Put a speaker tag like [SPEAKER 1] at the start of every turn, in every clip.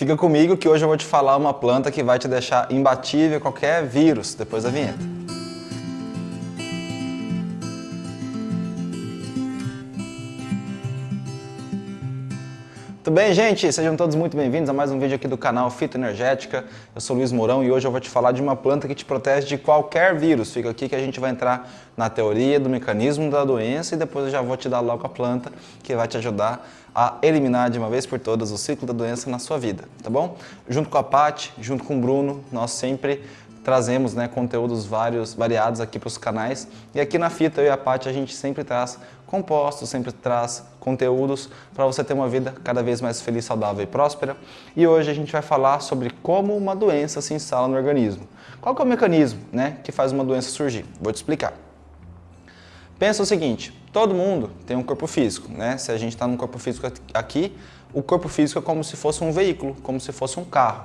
[SPEAKER 1] Fica comigo que hoje eu vou te falar uma planta que vai te deixar imbatível qualquer vírus depois da vinheta. Tudo bem, gente? Sejam todos muito bem-vindos a mais um vídeo aqui do canal Fito Energética. Eu sou Luiz Mourão e hoje eu vou te falar de uma planta que te protege de qualquer vírus. Fica aqui que a gente vai entrar na teoria do mecanismo da doença e depois eu já vou te dar logo a planta que vai te ajudar a eliminar de uma vez por todas o ciclo da doença na sua vida, tá bom? Junto com a Paty, junto com o Bruno, nós sempre trazemos né, conteúdos vários, variados aqui para os canais. E aqui na Fita, eu e a Paty, a gente sempre traz compostos, sempre traz conteúdos para você ter uma vida cada vez mais feliz, saudável e próspera. E hoje a gente vai falar sobre como uma doença se instala no organismo. Qual é o mecanismo né, que faz uma doença surgir? Vou te explicar. Pensa o seguinte, todo mundo tem um corpo físico, né? Se a gente está num corpo físico aqui, o corpo físico é como se fosse um veículo, como se fosse um carro.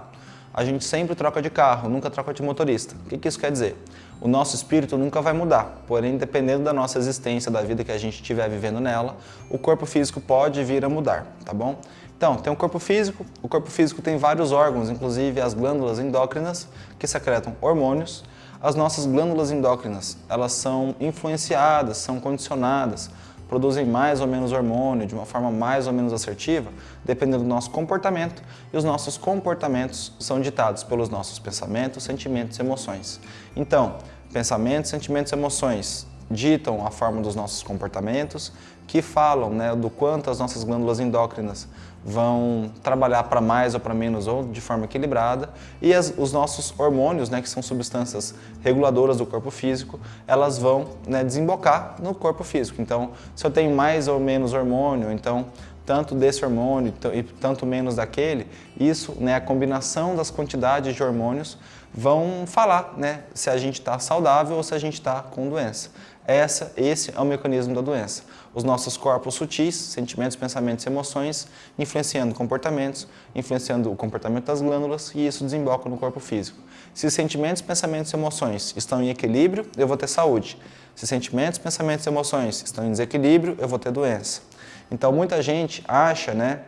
[SPEAKER 1] A gente sempre troca de carro, nunca troca de motorista. O que, que isso quer dizer? O nosso espírito nunca vai mudar, porém, dependendo da nossa existência, da vida que a gente estiver vivendo nela, o corpo físico pode vir a mudar, tá bom? Então, tem o corpo físico, o corpo físico tem vários órgãos, inclusive as glândulas endócrinas, que secretam hormônios, as nossas glândulas endócrinas, elas são influenciadas, são condicionadas, produzem mais ou menos hormônio de uma forma mais ou menos assertiva, dependendo do nosso comportamento, e os nossos comportamentos são ditados pelos nossos pensamentos, sentimentos e emoções. Então, pensamentos, sentimentos e emoções ditam a forma dos nossos comportamentos, que falam né, do quanto as nossas glândulas endócrinas vão trabalhar para mais ou para menos ou de forma equilibrada e as, os nossos hormônios, né, que são substâncias reguladoras do corpo físico, elas vão né, desembocar no corpo físico. Então, se eu tenho mais ou menos hormônio, então tanto desse hormônio e tanto menos daquele, isso, né, a combinação das quantidades de hormônios vão falar né, se a gente está saudável ou se a gente está com doença. Essa, esse é o mecanismo da doença. Os nossos corpos sutis, sentimentos, pensamentos e emoções, influenciando comportamentos, influenciando o comportamento das glândulas e isso desemboca no corpo físico. Se sentimentos, pensamentos e emoções estão em equilíbrio, eu vou ter saúde. Se sentimentos, pensamentos e emoções estão em desequilíbrio, eu vou ter doença. Então muita gente acha né,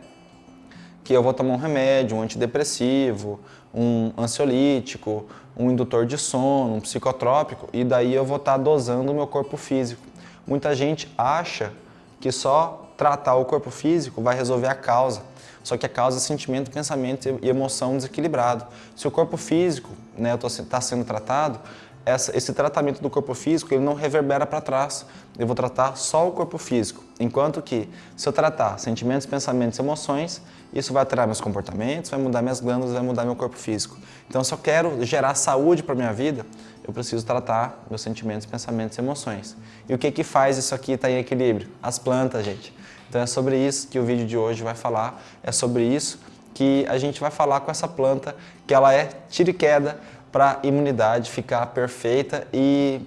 [SPEAKER 1] que eu vou tomar um remédio, um antidepressivo, um ansiolítico, um indutor de sono, um psicotrópico, e daí eu vou estar tá dosando o meu corpo físico. Muita gente acha que só tratar o corpo físico vai resolver a causa. Só que a causa é sentimento, pensamento e emoção desequilibrado. Se o corpo físico está né, tá sendo tratado, essa, esse tratamento do corpo físico ele não reverbera para trás. Eu vou tratar só o corpo físico. Enquanto que, se eu tratar sentimentos, pensamentos emoções, isso vai alterar meus comportamentos, vai mudar minhas glândulas, vai mudar meu corpo físico. Então, se eu quero gerar saúde para minha vida, eu preciso tratar meus sentimentos, pensamentos e emoções. E o que que faz isso aqui estar tá em equilíbrio? As plantas, gente. Então é sobre isso que o vídeo de hoje vai falar, é sobre isso que a gente vai falar com essa planta, que ela é tira e queda para a imunidade ficar perfeita e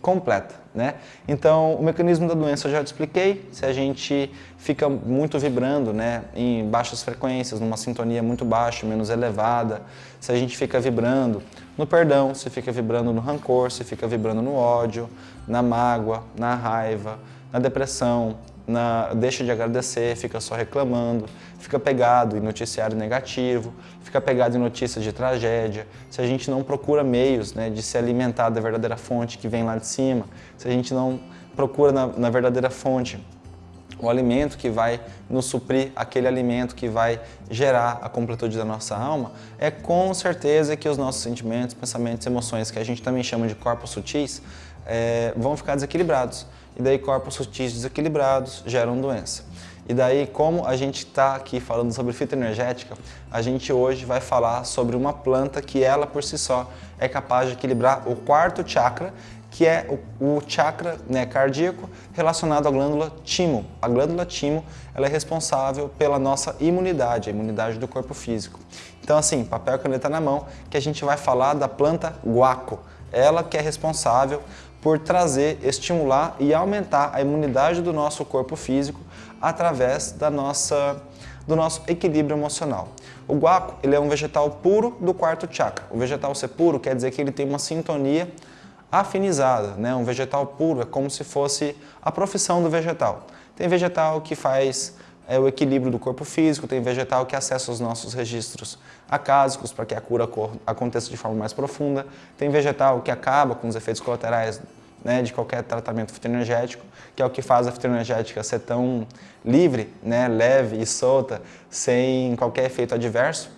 [SPEAKER 1] completa. Né? Então, o mecanismo da doença eu já te expliquei, se a gente fica muito vibrando né, em baixas frequências, numa sintonia muito baixa, menos elevada, se a gente fica vibrando no perdão, se fica vibrando no rancor, se fica vibrando no ódio, na mágoa, na raiva, na depressão, na, deixa de agradecer, fica só reclamando, fica pegado em noticiário negativo, fica pegado em notícias de tragédia, se a gente não procura meios né, de se alimentar da verdadeira fonte que vem lá de cima, se a gente não procura na, na verdadeira fonte o alimento que vai nos suprir, aquele alimento que vai gerar a completude da nossa alma, é com certeza que os nossos sentimentos, pensamentos, emoções, que a gente também chama de corpos sutis, é, vão ficar desequilibrados e daí corpos sutis desequilibrados geram doença. E daí, como a gente está aqui falando sobre fitoenergética, a gente hoje vai falar sobre uma planta que ela por si só é capaz de equilibrar o quarto chakra, que é o, o chakra né, cardíaco relacionado à glândula timo. A glândula timo ela é responsável pela nossa imunidade, a imunidade do corpo físico. Então assim, papel e caneta na mão, que a gente vai falar da planta guaco. Ela que é responsável por trazer, estimular e aumentar a imunidade do nosso corpo físico através da nossa, do nosso equilíbrio emocional. O guaco ele é um vegetal puro do quarto chakra. O vegetal ser puro quer dizer que ele tem uma sintonia afinizada. Né? Um vegetal puro é como se fosse a profissão do vegetal. Tem vegetal que faz é o equilíbrio do corpo físico, tem vegetal que acessa os nossos registros acásicos para que a cura aconteça de forma mais profunda, tem vegetal que acaba com os efeitos colaterais né, de qualquer tratamento fitoenergético, que é o que faz a fitoenergética ser tão livre, né, leve e solta, sem qualquer efeito adverso.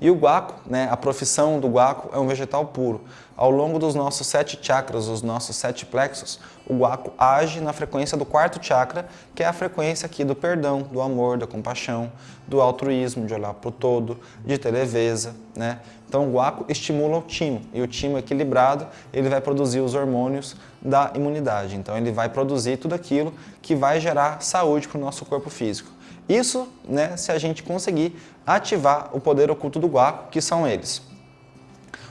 [SPEAKER 1] E o guaco, né, a profissão do guaco é um vegetal puro. Ao longo dos nossos sete chakras, os nossos sete plexos, o guaco age na frequência do quarto chakra, que é a frequência aqui do perdão, do amor, da compaixão, do altruísmo, de olhar para o todo, de ter leveza. Né? Então o guaco estimula o timo, e o timo equilibrado, ele vai produzir os hormônios da imunidade. Então ele vai produzir tudo aquilo que vai gerar saúde para o nosso corpo físico. Isso né, se a gente conseguir ativar o poder oculto do guaco, que são eles.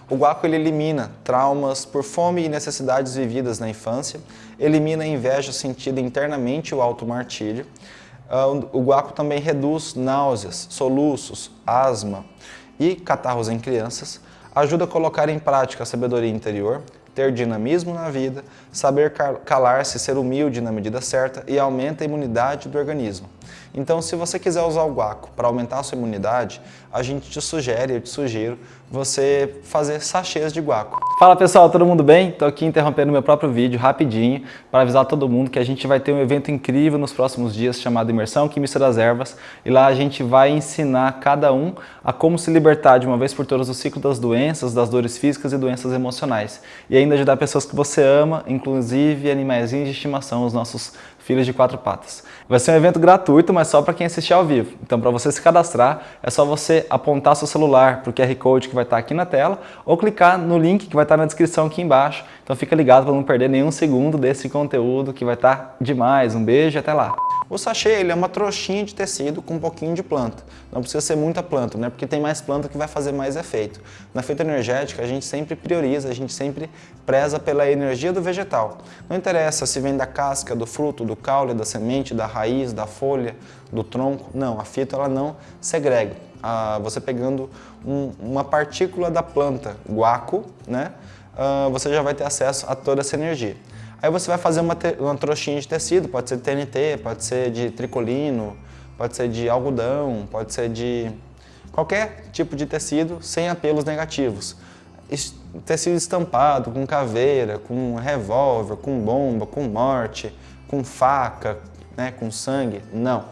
[SPEAKER 1] O guaco ele elimina traumas por fome e necessidades vividas na infância, elimina a inveja sentida internamente e o auto-martírio. Ah, o guaco também reduz náuseas, soluços, asma e catarros em crianças, ajuda a colocar em prática a sabedoria interior, ter dinamismo na vida, saber calar-se, ser humilde na medida certa e aumenta a imunidade do organismo. Então, se você quiser usar o guaco para aumentar a sua imunidade, a gente te sugere, eu te sugiro, você fazer sachês de guaco.
[SPEAKER 2] Fala pessoal, todo mundo bem? Estou aqui interrompendo meu próprio vídeo rapidinho para avisar todo mundo que a gente vai ter um evento incrível nos próximos dias chamado Imersão Química das Ervas e lá a gente vai ensinar cada um a como se libertar de uma vez por todas do ciclo das doenças, das dores físicas e doenças emocionais e ainda ajudar pessoas que você ama, inclusive animais de estimação, os nossos filhos de quatro patas. Vai ser um evento gratuito, mas só para quem assistir ao vivo. Então, para você se cadastrar, é só você apontar seu celular para o QR Code que vai estar aqui na tela ou clicar no link que vai estar na descrição aqui embaixo. Então, fica ligado para não perder nenhum segundo desse conteúdo que vai estar demais. Um beijo e até lá!
[SPEAKER 1] O sachê ele é uma trouxinha de tecido com um pouquinho de planta. Não precisa ser muita planta, né? porque tem mais planta que vai fazer mais efeito. Na feita energética, a gente sempre prioriza, a gente sempre preza pela energia do vegetal. Não interessa se vem da casca, do fruto, do caule, da semente, da raiz, da folha, do tronco. Não, a fita ela não segrega. Ah, você pegando um, uma partícula da planta, guaco, né? Ah, você já vai ter acesso a toda essa energia. Aí você vai fazer uma, uma trouxinha de tecido, pode ser de TNT, pode ser de tricolino, pode ser de algodão, pode ser de qualquer tipo de tecido sem apelos negativos. Tecido estampado, com caveira, com revólver, com bomba, com morte, com faca, né, com sangue, não.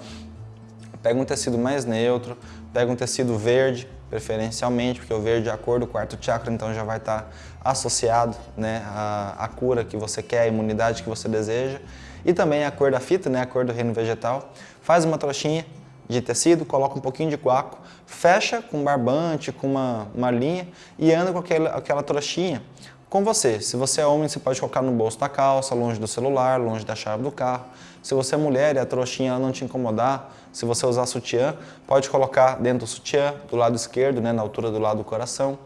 [SPEAKER 1] Pega um tecido mais neutro, pega um tecido verde, preferencialmente, porque o verde é a cor do quarto chakra, então já vai estar associado né, à, à, cura que você quer, à imunidade que você deseja. E também a cor da fita, né, a cor do reino vegetal. Faz uma trouxinha de tecido, coloca um pouquinho de guaco, fecha com barbante, com uma, uma linha e anda com aquela, aquela trouxinha com você. Se você é homem, você pode colocar no bolso da calça, longe do celular, longe da chave do carro. Se você é mulher e a trouxinha não te incomodar, se você usar sutiã, pode colocar dentro do sutiã, do lado esquerdo, né, na altura do lado do coração.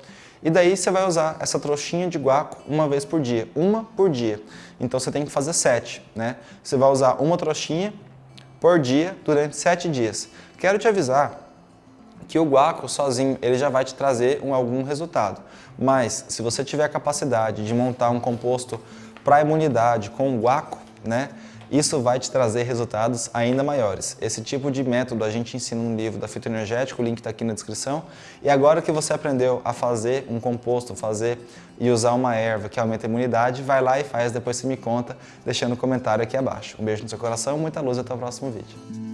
[SPEAKER 1] E daí você vai usar essa trouxinha de guaco uma vez por dia, uma por dia. Então você tem que fazer sete, né? Você vai usar uma trouxinha por dia durante sete dias. Quero te avisar que o guaco sozinho ele já vai te trazer um, algum resultado. Mas se você tiver a capacidade de montar um composto para imunidade com o guaco, né, isso vai te trazer resultados ainda maiores. Esse tipo de método a gente ensina no livro da Fitoenergética, o link está aqui na descrição. E agora que você aprendeu a fazer um composto, fazer e usar uma erva que aumenta a imunidade, vai lá e faz, depois você me conta, deixando um comentário aqui abaixo. Um beijo no seu coração, muita luz até o próximo vídeo.